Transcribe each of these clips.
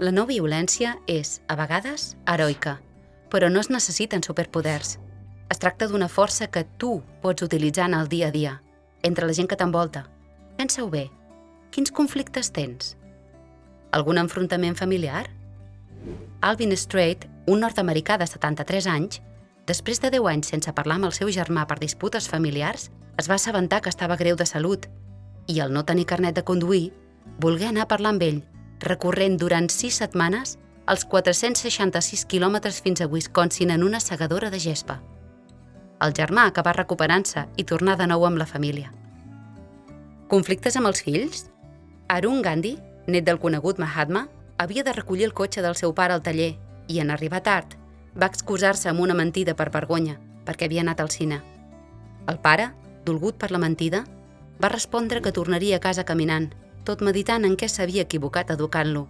La no violència és, a vegades, heroica, però no es necessiten superpoders. Es tracta d'una força que tu pots utilitzar en el dia a dia, entre la gent que t'envolta. Pensa-ho bé. Quins conflictes tens? Algun enfrontament familiar? Alvin Strait, un nord-americà de 73 anys, després de 10 anys sense parlar amb el seu germà per disputes familiars, es va assabentar que estava greu de salut i, al no tenir carnet de conduir, volgué anar a parlar amb ell, recorrent durant 6 setmanes els 466 quilòmetres fins a Wisconsin en una segadora de gespa. El germà acabà recuperant-se i tornar de nou amb la família. Conflictes amb els fills? Arun Gandhi, net del conegut Mahatma, havia de recollir el cotxe del seu pare al taller i, en arribar tard, va excusar-se amb una mentida per vergonya, perquè havia anat al cine. El pare, dolgut per la mentida, va respondre que tornaria a casa caminant, tot meditant en què s'havia equivocat educant-lo.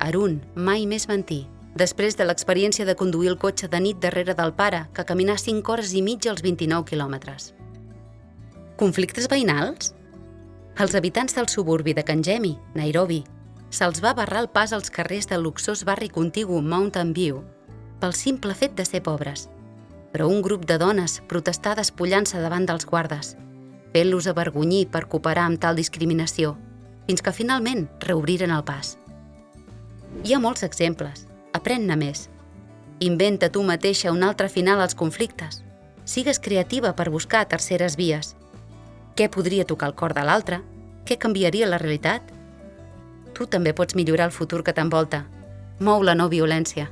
Arun mai més mentir, després de l'experiència de conduir el cotxe de nit darrere del pare, que caminà 5 hores i mitja als 29 quilòmetres. Conflictes veïnals? Els habitants del suburbi de Kanjemi, Nairobi, se'ls va barrar el pas als carrers del luxós barri contigu Mountain View pel simple fet de ser pobres. Però un grup de dones protestà despullant-se davant dels guardes, fent-los avergonyir per cooperar amb tal discriminació, fins que finalment reobriren el pas. Hi ha molts exemples. Aprèn-ne més. Inventa tu mateixa un altre final als conflictes. Sigues creativa per buscar terceres vies. Què podria tocar el cor de l'altre? Què canviaria la realitat? Tu també pots millorar el futur que t'envolta. Mou la no violència.